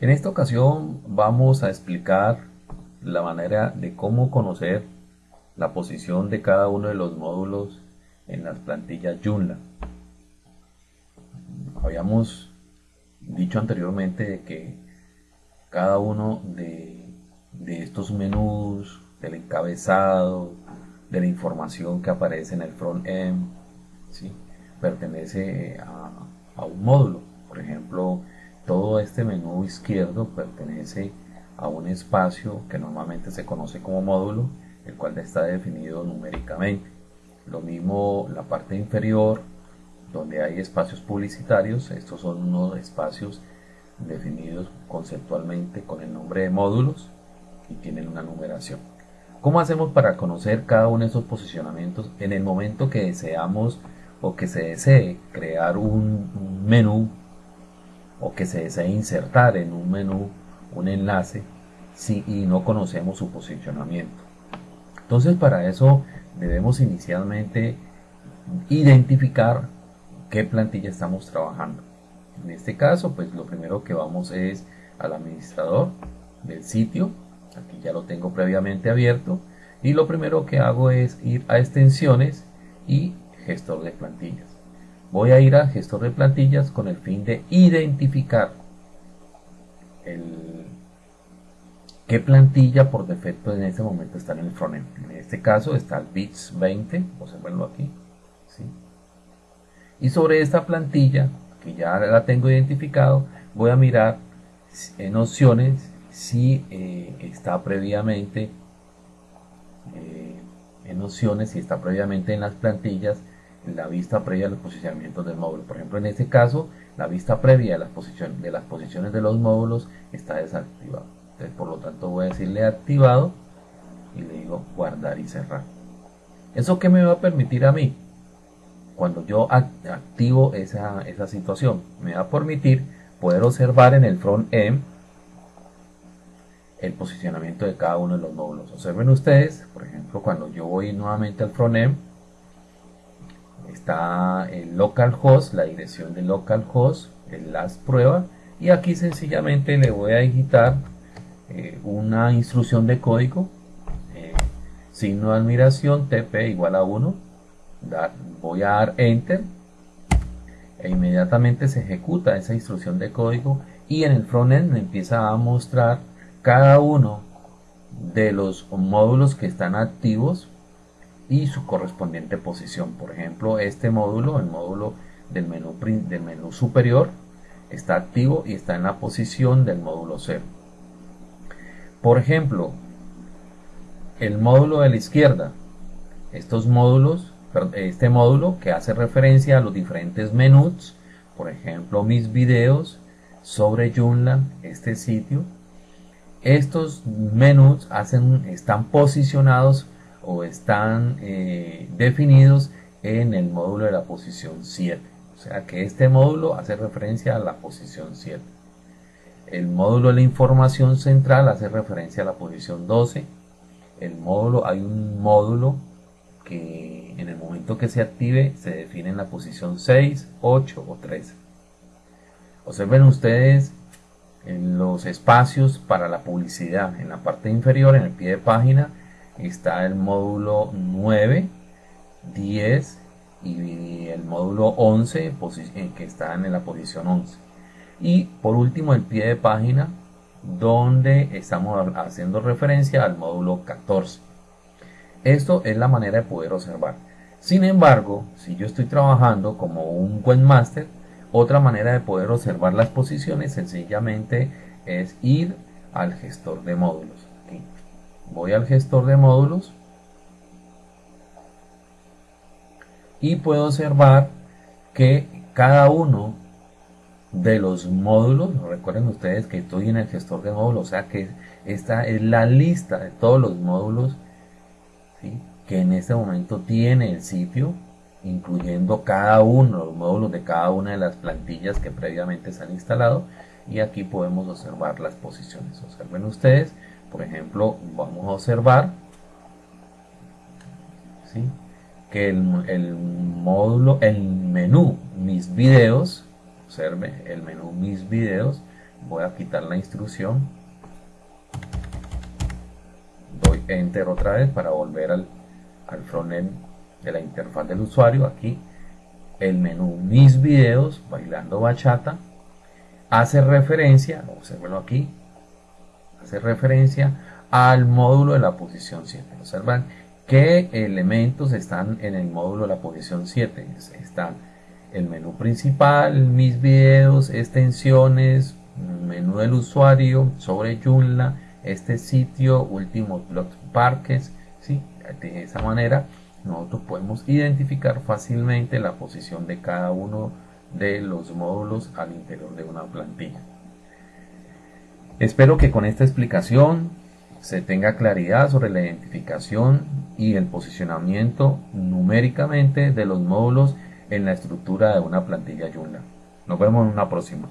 En esta ocasión vamos a explicar la manera de cómo conocer la posición de cada uno de los módulos en las plantillas Joomla. Habíamos dicho anteriormente que cada uno de, estos menús, del encabezado, de la información que aparece en el front-end, pertenece a, a un módulo. Por ejemplo, todo este menú izquierdo pertenece a un espacio que normalmente se conoce como módulo, el cual está definido numéricamente. Lo mismo la parte inferior, donde hay espacios publicitarios, estos son unos espacios definidos conceptualmente con el nombre de módulos y tienen una numeración. ¿Cómo hacemos para conocer cada uno de esos posicionamientos en el momento que deseamos o que se desee crear un menú o que se desee insertar en un menú un enlace si, y no conocemos su posicionamiento. Entonces para eso debemos inicialmente identificar qué plantilla estamos trabajando. En este caso pues lo primero que vamos es al administrador del sitio, aquí ya lo tengo previamente abierto y lo primero que hago es ir a extensiones y gestor de plantillas voy a ir a gestor de plantillas con el fin de identificar qué plantilla por defecto en este momento está en el frontend. En este caso está el bits 20, observenlo aquí. Y sobre esta plantilla, que ya la tengo identificado, voy a mirar en opciones si eh, está previamente eh, en opciones, si está previamente en las plantillas la vista previa de los posicionamientos del módulo. Por ejemplo, en este caso, la vista previa de las, posiciones, de las posiciones de los módulos está desactivado. Entonces, por lo tanto, voy a decirle activado y le digo guardar y cerrar. ¿Eso qué me va a permitir a mí? Cuando yo activo esa, esa situación, me va a permitir poder observar en el front-end el posicionamiento de cada uno de los módulos. Observen ustedes, por ejemplo, cuando yo voy nuevamente al front-end, está el localhost, la dirección de localhost, el last prueba y aquí sencillamente le voy a digitar eh, una instrucción de código eh, signo de admiración tp igual a 1 voy a dar enter e inmediatamente se ejecuta esa instrucción de código y en el frontend me empieza a mostrar cada uno de los módulos que están activos y su correspondiente posición. Por ejemplo, este módulo, el módulo del menú, del menú superior, está activo y está en la posición del módulo 0. Por ejemplo, el módulo de la izquierda, estos módulos, este módulo que hace referencia a los diferentes menús, por ejemplo, mis videos sobre Joomla, este sitio, estos menús hacen, están posicionados o están eh, definidos en el módulo de la posición 7. O sea que este módulo hace referencia a la posición 7. El módulo de la información central hace referencia a la posición 12. El módulo, hay un módulo que en el momento que se active se define en la posición 6, 8 o 13. Observen ustedes en los espacios para la publicidad en la parte inferior, en el pie de página, está el módulo 9, 10 y el módulo 11 eh, que están en la posición 11. Y por último el pie de página donde estamos haciendo referencia al módulo 14. Esto es la manera de poder observar. Sin embargo, si yo estoy trabajando como un webmaster, otra manera de poder observar las posiciones sencillamente es ir al gestor de módulos voy al gestor de módulos y puedo observar que cada uno de los módulos, recuerden ustedes que estoy en el gestor de módulos, o sea que esta es la lista de todos los módulos que en este momento tiene el sitio, incluyendo cada uno, los módulos de cada una de las plantillas que previamente se han instalado y aquí podemos observar las posiciones. Observen ustedes, por ejemplo, vamos a observar que el, módulo, el menú mis videos, observe el menú mis videos, voy a quitar la instrucción doy enter otra vez para volver al, al frontend de la interfaz del usuario aquí el menú mis videos bailando bachata hace referencia observenlo aquí hace referencia al módulo de la posición 7 observan qué elementos están en el módulo de la posición 7 están el menú principal mis videos extensiones menú del usuario sobre Joomla este sitio último blog parques ¿sí? de esa manera nosotros podemos identificar fácilmente la posición de cada uno de los módulos al interior de una plantilla espero que con esta explicación se tenga claridad sobre la identificación y el posicionamiento numéricamente de los módulos en la estructura de una plantilla Joomla. Nos vemos en una próxima.